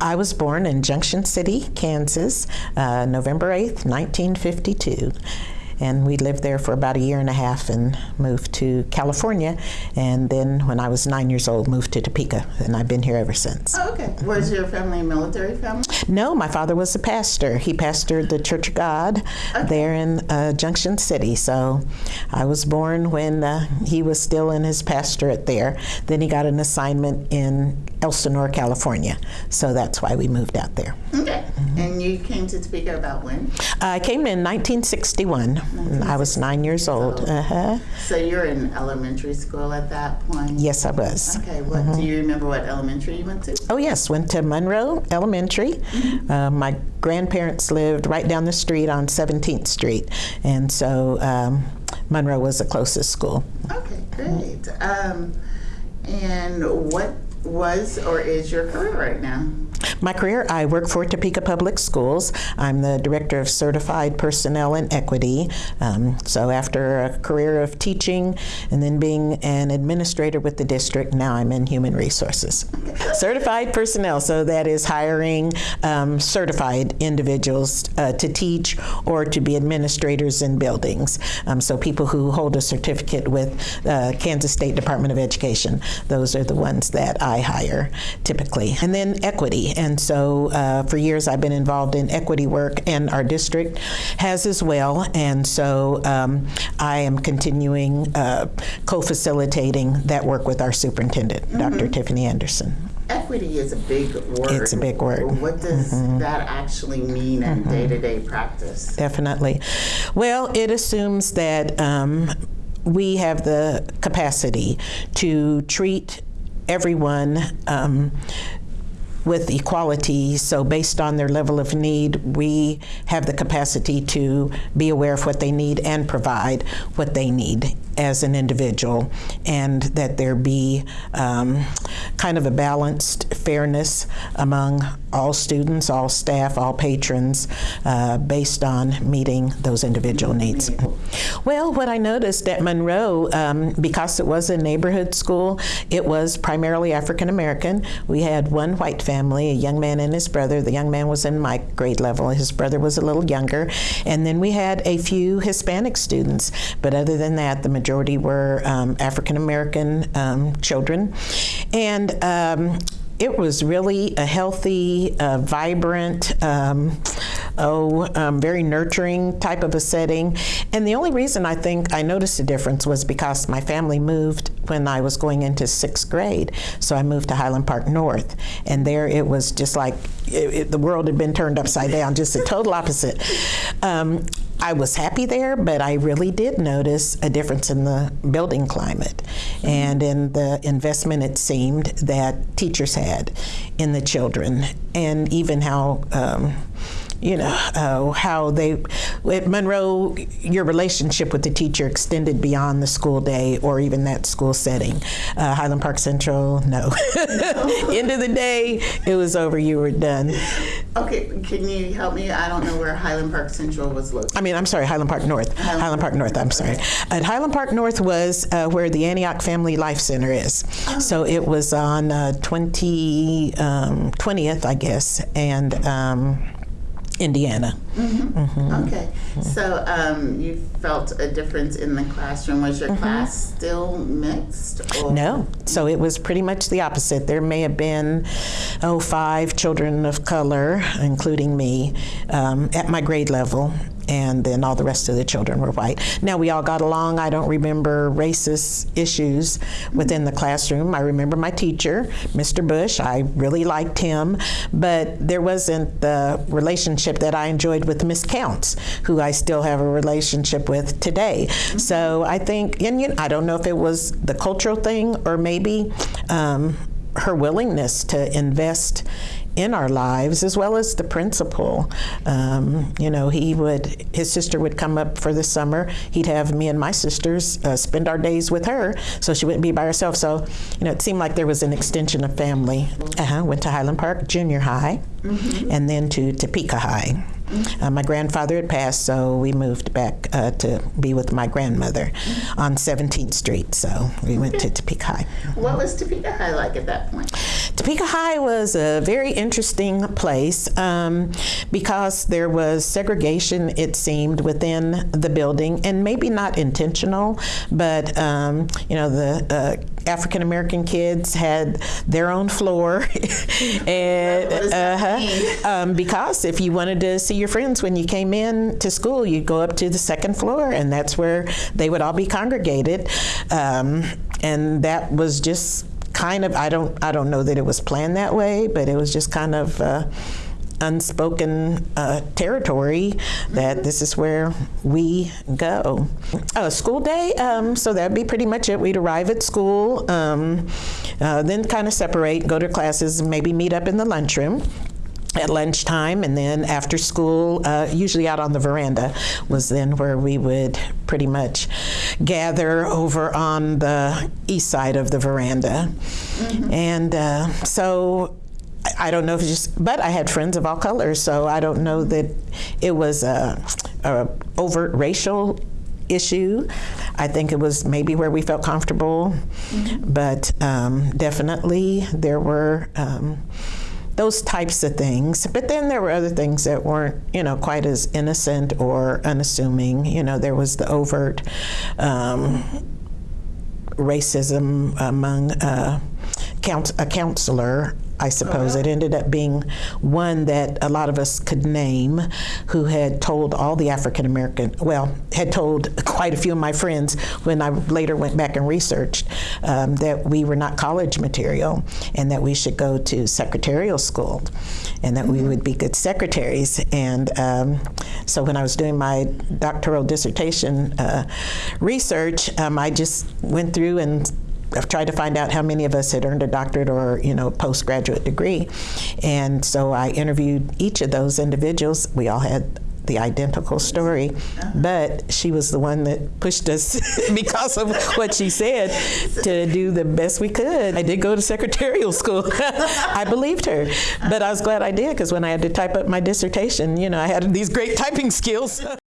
I was born in Junction City, Kansas, uh, November 8th, 1952. And we lived there for about a year and a half and moved to California. And then when I was nine years old, moved to Topeka. And I've been here ever since. Oh, okay. Was your family a military family? No, my father was a pastor. He pastored the Church of God there in uh, Junction City. So I was born when uh, he was still in his pastorate there. Then he got an assignment in Elsinore, California. So that's why we moved out there. Okay. And you came to Topeka about when? I came in 1961. I was nine years old. Uh-huh. So you're in elementary school at that point? Yes, I was. Okay. What do you remember? What elementary you went to? Oh, yes, went to Monroe Elementary. Uh, my grandparents lived right down the street on 17th Street, and so um, Monroe was the closest school. Okay, great. Um, and what was or is your career right now? My career, I work for Topeka Public Schools. I'm the Director of Certified Personnel and Equity. Um, so after a career of teaching and then being an administrator with the district, now I'm in Human Resources. certified Personnel, so that is hiring um, certified individuals uh, to teach or to be administrators in buildings. Um, so people who hold a certificate with uh, Kansas State Department of Education, those are the ones that I hire typically. And then equity. And so uh, for years I've been involved in equity work, and our district has as well. And so um, I am continuing uh, co facilitating that work with our superintendent, Dr. Tiffany Anderson. Equity is a big word. It's a big word. What does that actually mean in day to day practice? Definitely. Well, it assumes that um, we have the capacity to treat everyone um, with equality. So, based on their level of need, we have the capacity to be aware of what they need and provide what they need as an individual, and that there be um, kind of a balanced fairness among all students, all staff, all patrons, uh, based on meeting those individual needs. Well, what I noticed at Monroe, um, because it was a neighborhood school, it was primarily African American. We had one white family, a young man and his brother. The young man was in my grade level, his brother was a little younger. And then we had a few Hispanic students, but other than that, the majority were um, African American um, children. And um, it was really a healthy, uh, vibrant, um, oh, um, very nurturing type of a setting. And the only reason I think I noticed a difference was because my family moved when I was going into sixth grade. So I moved to Highland Park North. And there it was just like it, it, the world had been turned upside down, just the total opposite. Um, I was happy there, but I really did notice a difference in the building climate and in the investment it seemed that teachers had in the children, and even how. Um, you know uh, how they at Monroe your relationship with the teacher extended beyond the school day or even that school setting uh, Highland Park Central no end of the day it was over you were done Okay, can you help me? I don't know where Highland Park Central was located. I mean, I'm sorry, Highland Park North. Highland Highland, Park North, I'm sorry. At Highland Park North was uh, where the Antioch Family Life Center is. So it was on uh, 20, um, 20th, I guess, and um, Indiana. Okay, so um, you felt a difference in the classroom. Was your class still mixed? Or? No, so it was pretty much the opposite. There may have been, oh, five children of color, including me, um, at my grade level, and then all the rest of the children were white. Now we all got along. I don't remember racist issues within the classroom. I remember my teacher, Mr. Bush. I really liked him, but there wasn't the relationship that I enjoyed with Miss Counts, who I still have a relationship with today. So I think, and you know, I don't know if it was the cultural thing or maybe um, her willingness to invest in our lives as well as the principal. Um, you know, he would, his sister would come up for the summer. He'd have me and my sisters uh, spend our days with her so she wouldn't be by herself. So, you know, it seemed like there was an extension of family. Uh-huh. Went to Highland Park Junior High and then to Topeka High. Uh, my grandfather had passed, so we moved back uh, to be with my grandmother on 17th Street. So we went to Topeka High. What was Topeka High like at that point? Topeka High was a very interesting place um, because there was segregation, it seemed, within the building, and maybe not intentional, but um, you know, the uh, African American kids had their own floor, and that uh-huh, um, because if you wanted to see your friends when you came in to school, you'd go up to the second floor, and that's where they would all be congregated, um, and that was just kind of I don't I don't know that it was planned that way, but it was just kind of. Uh, unspoken uh, territory that this is where we go. Uh, school day, um, so that'd be pretty much it. We'd arrive at school, um, uh, then kind of separate, go to classes, maybe meet up in the lunchroom at lunchtime and then after school uh, usually out on the veranda was then where we would pretty much gather over on the east side of the veranda. And uh, so I- don't know if it's just, but I had friends of all colors, so I don't know that it was a, a overt racial issue. I think it was maybe where we felt comfortable, but um, definitely there were um, those types of things. But then there were other things that weren't, you know, quite as innocent or unassuming. You know, there was the overt. Um, racism among uh, a counselor. I suppose it ended up being one that a lot of us could name who had told all the African American, well, had told quite a few of my friends when I later went back and researched um, that we were not college material and that we should go to secretarial school and that we would be good secretaries. And um, so when I was doing my doctoral dissertation uh, research, um, I just went through and I've tried to find out how many of us had earned a doctorate or you know postgraduate degree, and so I interviewed each of those individuals. We all had the identical story, but she was the one that pushed us because of what she said to do the best we could. I did go to secretarial school. I believed her, but I was glad I did because when I had to type up my dissertation, you know, I had these great typing skills.